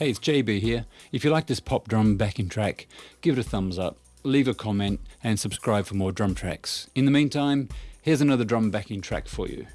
Hey, it's JB here. If you like this pop drum backing track, give it a thumbs up, leave a comment, and subscribe for more drum tracks. In the meantime, here's another drum backing track for you.